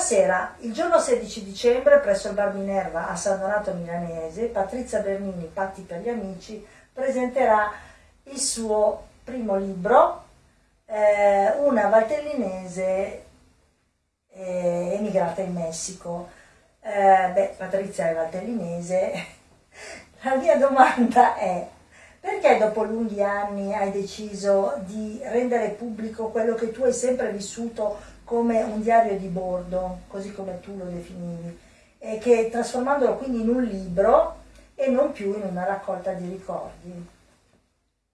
sera, il giorno 16 dicembre, presso il Bar Minerva a San Donato Milanese, Patrizia Bernini, Patti per gli Amici, presenterà il suo primo libro, eh, una valtellinese eh, emigrata in Messico. Eh, beh, Patrizia è valtellinese. La mia domanda è perché dopo lunghi anni hai deciso di rendere pubblico quello che tu hai sempre vissuto come un diario di bordo, così come tu lo definivi, e che trasformandolo quindi in un libro e non più in una raccolta di ricordi?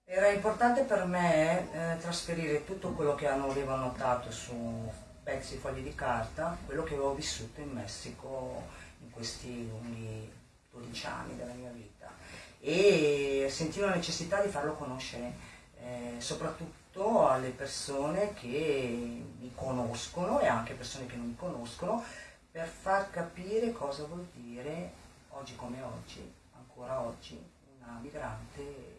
Era importante per me eh, trasferire tutto quello che avevo notato su pezzi fogli di carta, quello che avevo vissuto in Messico in questi lunghi 12 anni della mia vita e sentivo la necessità di farlo conoscere, eh, soprattutto alle persone che mi conoscono e anche persone che non mi conoscono, per far capire cosa vuol dire oggi come oggi, ancora oggi, una migrante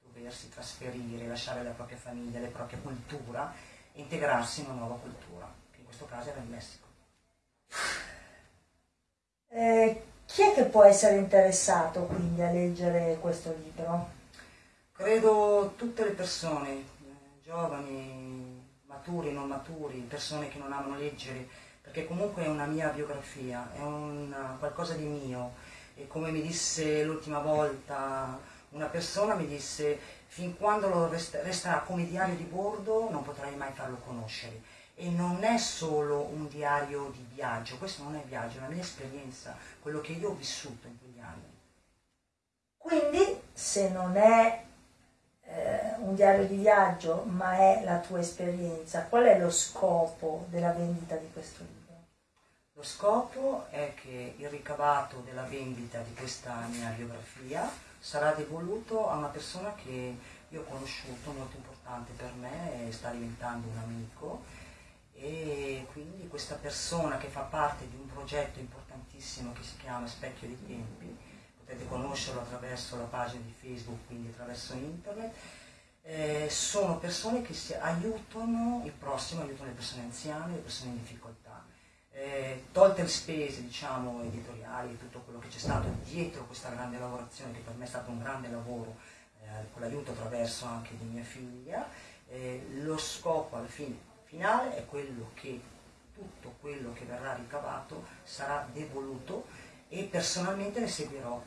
doversi trasferire, lasciare la propria famiglia, la propria cultura e integrarsi in una nuova cultura, che in questo caso era il Messico. Eh, chi è che può essere interessato quindi a leggere questo libro? Credo tutte le persone, eh, giovani, maturi, non maturi, persone che non amano leggere, perché comunque è una mia biografia, è una, qualcosa di mio. E come mi disse l'ultima volta una persona mi disse fin quando lo rest resterà come diario di bordo non potrai mai farlo conoscere e non è solo un diario di viaggio, questo non è viaggio, è la mia esperienza, quello che io ho vissuto in quegli anni. Quindi se non è un diario di viaggio ma è la tua esperienza, qual è lo scopo della vendita di questo libro? Lo scopo è che il ricavato della vendita di questa mia biografia sarà devoluto a una persona che io ho conosciuto, molto importante per me, sta diventando un amico e quindi questa persona che fa parte di un progetto importantissimo che si chiama Specchio dei Tempi, potete conoscerlo attraverso la pagina di Facebook, quindi attraverso internet, eh, sono persone che aiutano il prossimo, aiutano le persone anziane, le persone in difficoltà eh, tolte le spese diciamo, editoriali e tutto quello che c'è stato dietro questa grande lavorazione, che per me è stato un grande lavoro, eh, con l'aiuto attraverso anche di mia figlia, eh, lo scopo alla fine finale è quello che tutto quello che verrà ricavato sarà devoluto e personalmente ne seguirò.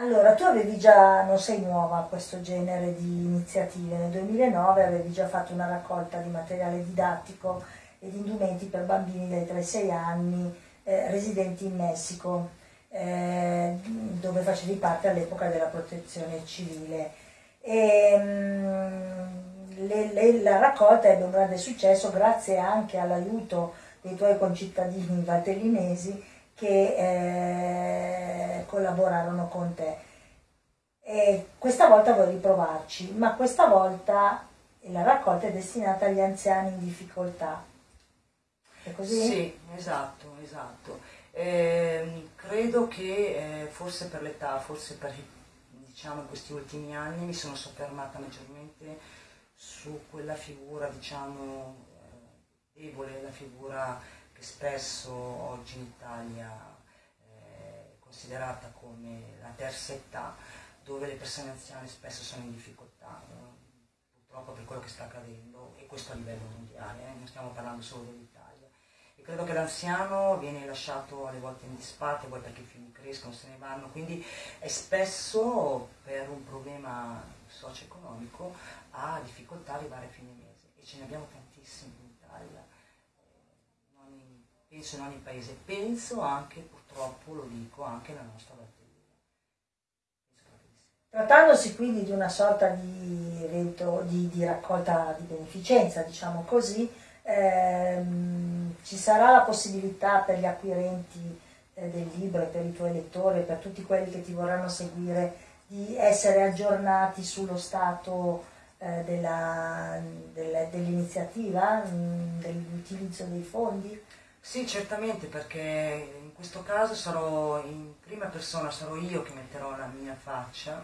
Allora, tu avevi già, non sei nuova a questo genere di iniziative, nel 2009 avevi già fatto una raccolta di materiale didattico ed indumenti per bambini dai 3 ai 6 anni eh, residenti in Messico, eh, dove facevi parte all'epoca della protezione civile. E, mh, mm, le, le, la raccolta ebbe un grande successo grazie anche all'aiuto dei tuoi concittadini valtellinesi che eh, collaborarono con te. E questa volta vuoi riprovarci, ma questa volta la raccolta è destinata agli anziani in difficoltà. È così? Sì, esatto, esatto. Eh, credo che eh, forse per l'età, forse per diciamo, questi ultimi anni mi sono soffermata maggiormente su quella figura, diciamo, eh, debole, la figura che spesso oggi in Italia è considerata come la terza età, dove le persone anziane spesso sono in difficoltà, purtroppo per quello che sta accadendo, e questo a livello mondiale, eh, non stiamo parlando solo dell'Italia. Credo che l'anziano viene lasciato alle volte in disparte, poi perché i figli crescono, se ne vanno, quindi è spesso per un problema socio-economico ha difficoltà a arrivare a fine mese e ce ne abbiamo tantissimi in Italia, in, penso in ogni paese, penso anche, purtroppo lo dico, anche nella nostra batteria. Trattandosi quindi di una sorta di evento di, di raccolta di beneficenza, diciamo così, ehm, ci sarà la possibilità per gli acquirenti eh, del libro e per i tuoi lettori, per tutti quelli che ti vorranno seguire, di essere aggiornati sullo stato eh, dell'iniziativa, mm, dell'utilizzo dei fondi? Sì, certamente, perché in questo caso sarò in prima persona, sarò io che metterò la mia faccia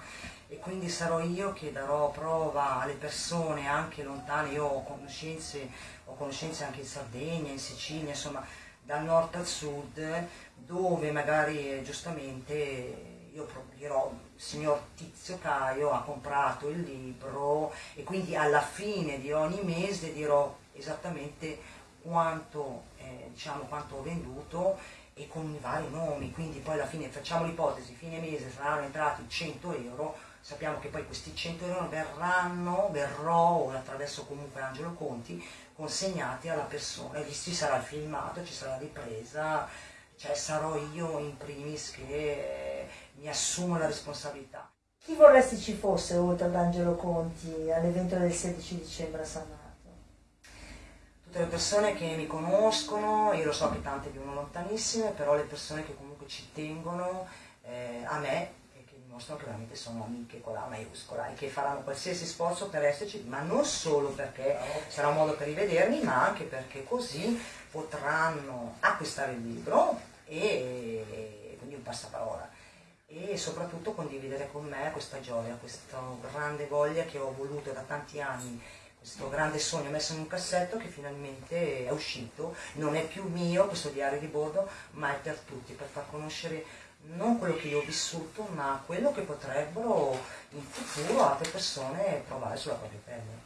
e quindi sarò io che darò prova alle persone anche lontane, io ho conoscenze, ho conoscenze anche in Sardegna, in Sicilia, insomma dal nord al sud, dove magari eh, giustamente io dirò il signor Tizio Caio ha comprato il libro e quindi alla fine di ogni mese dirò esattamente quanto, eh, diciamo, quanto ho venduto e con i vari nomi, quindi poi alla fine facciamo l'ipotesi, fine mese saranno entrati 100 euro, sappiamo che poi questi 100 euro verranno, verrò attraverso comunque Angelo Conti, consegnati alla persona, e ci sarà il filmato, ci sarà la ripresa, cioè sarò io in primis che mi assumo la responsabilità. Chi vorresti ci fosse oltre ad Angelo Conti all'evento del 16 dicembre a San Marco? Tutte le persone che mi conoscono, io lo so che tante vivono lontanissime, però le persone che comunque ci tengono eh, a me e che dimostrano che veramente sono amiche con la maiuscola e che faranno qualsiasi sforzo per esserci, ma non solo perché sarà un modo per rivedermi, ma anche perché così potranno acquistare il libro e quindi un passaparola. E soprattutto condividere con me questa gioia, questa grande voglia che ho voluto da tanti anni, questo grande sogno messo in un cassetto che finalmente è uscito, non è più mio questo diario di bordo, ma è per tutti, per far conoscere non quello che io ho vissuto, ma quello che potrebbero in futuro altre persone provare sulla propria pelle.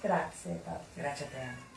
Grazie. Grazie a te.